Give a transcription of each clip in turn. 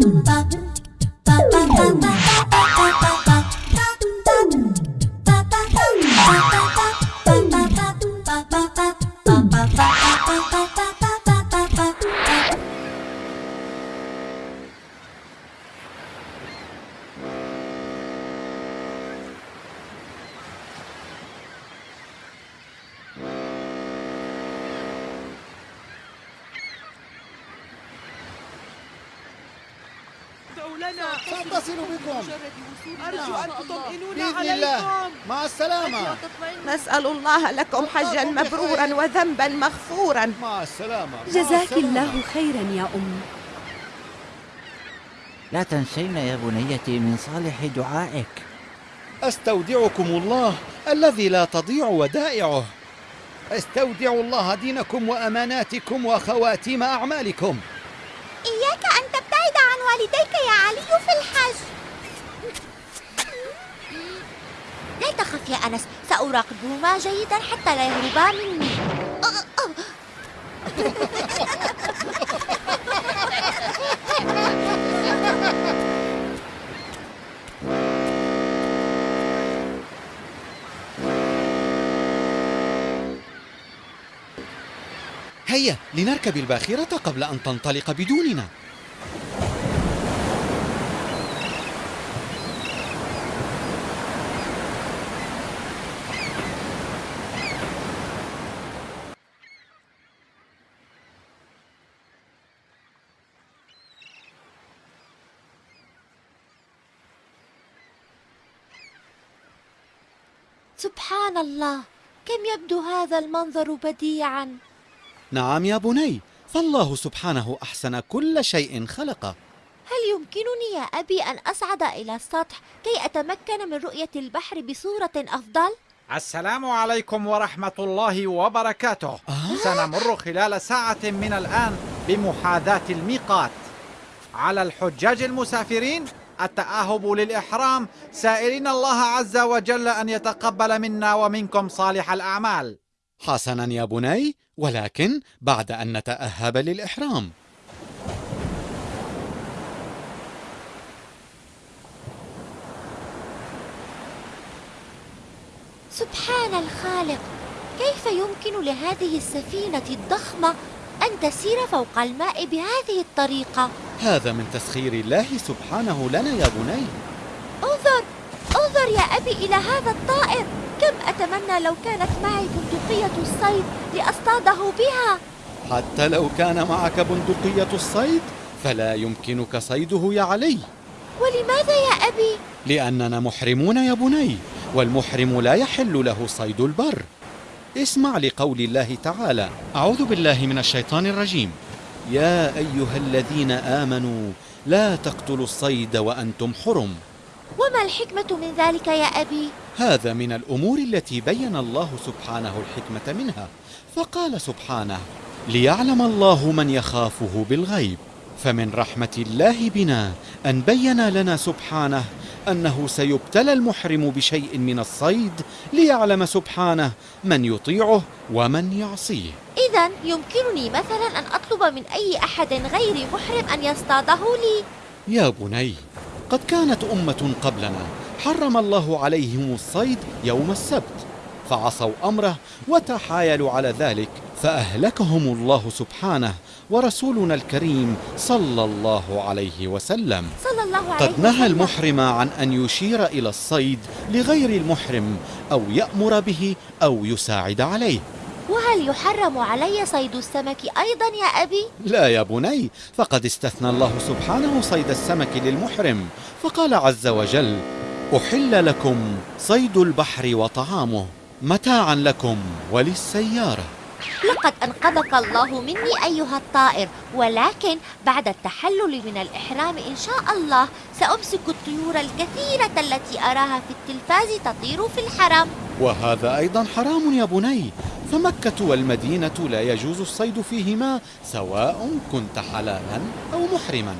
Nằm. لنا. سأتصل بكم. أرجو أن تطمئنون بإذن الله. عليكم. مع السلامة. نسأل الله لكم حجا مبرورا وذنبا مغفورا. مع السلامة. جزاك. الله خيرا يا أم. لا تنسين يا بنيتي من صالح دعائك. أستودعكم الله الذي لا تضيع ودائعه. أستودع الله دينكم وأماناتكم وخواتيم أعمالكم. إياك أن تبتعد عن والديك يا علي في الحج لا تخف يا أنس سأراقبهما جيدا حتى لا يهربا مني. هيا لنركب الباخرة قبل أن تنطلق بدوننا سبحان الله. كم يبدو هذا المنظر بديعا. نعم يا بني فالله سبحانه أحسن كل شيء خلقه. هل يمكنني يا أبي أن أصعد إلى السطح كي أتمكن من رؤية البحر بصورة أفضل؟ السلام عليكم ورحمة الله وبركاته. آه؟ سنمر خلال ساعة من الآن بمحاذاة الميقات. على الحجاج المسافرين التأهب للإحرام. سائلين الله عز وجل أن يتقبل منا ومنكم صالح الأعمال. حسنا يا بني ولكن بعد أن نتأهب للإحرام. سبحان الخالق كيف يمكن لهذه السفينة الضخمة أن تسير فوق الماء بهذه الطريقة؟ هذا من تسخير الله سبحانه لنا يا بني. انظر انظر يا أبي إلى هذا الطائر. كم أتمنى لو كانت معي بندقية الصيد لأصطاده بها. حتى لو كان معك بندقية الصيد فلا يمكنك صيده يا علي. ولماذا يا أبي؟ لأننا محرمون يا بني والمحرم لا يحل له صيد البر. اسمع لقول الله تعالى. أعوذ بالله من الشيطان الرجيم. يا أيها الذين آمنوا لا تقتلوا الصيد وأنتم حرم وما الحكمة من ذلك يا أبي؟ هذا من الأمور التي بين الله سبحانه الحكمة منها فقال سبحانه ليعلم الله من يخافه بالغيب فمن رحمة الله بنا أن بين لنا سبحانه أنه سيبتلى المحرم بشيء من الصيد ليعلم سبحانه من يطيعه ومن يعصيه. إذا يمكنني مثلا أن أطلب من أي أحد غير محرم أن يصطاده لي. يا بني قد كانت أمة قبلنا حرم الله عليهم الصيد يوم السبت. فعصوا أمره وتحايلوا على ذلك فأهلكهم الله سبحانه ورسولنا الكريم صلى الله عليه وسلم صلى الله عليه قد نهى. المحرم عن أن يشير إلى الصيد لغير المحرم أو يأمر به أو يساعد عليه وهل يحرم علي صيد السمك أيضا يا أبي؟ لا يا بني فقد استثنى الله سبحانه صيد السمك للمحرم فقال عز وجل أحل لكم صيد البحر وطعامه متاعا لكم وللسيارة. لقد أنقذك الله مني أيها الطائر ولكن بعد التحلل من الإحرام إن شاء الله سأمسك الطيور الكثيرة التي أراها في التلفاز تطير في الحرم. وهذا أيضا حرام يا بني. فمكة والمدينة لا يجوز الصيد فيهما سواء كنت حلالا أو محرما.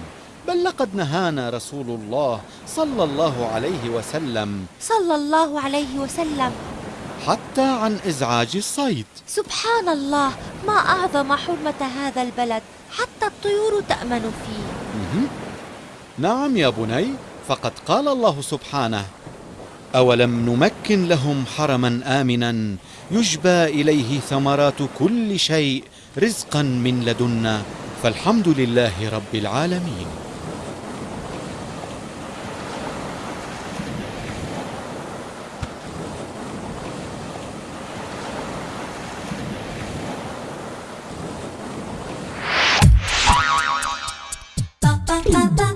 بل لقد نهانا رسول الله صلى الله عليه وسلم. صلى الله عليه وسلم. حتى عن إزعاج الصيد. سبحان الله ما أعظم حرمة هذا البلد حتى الطيور تأمن فيه. نعم يا بني فقد قال الله سبحانه أولم نمكن لهم حرما آمنا يجبى إليه ثمرات كل شيء رزقا من لدنا فالحمد لله رب العالمين. Mà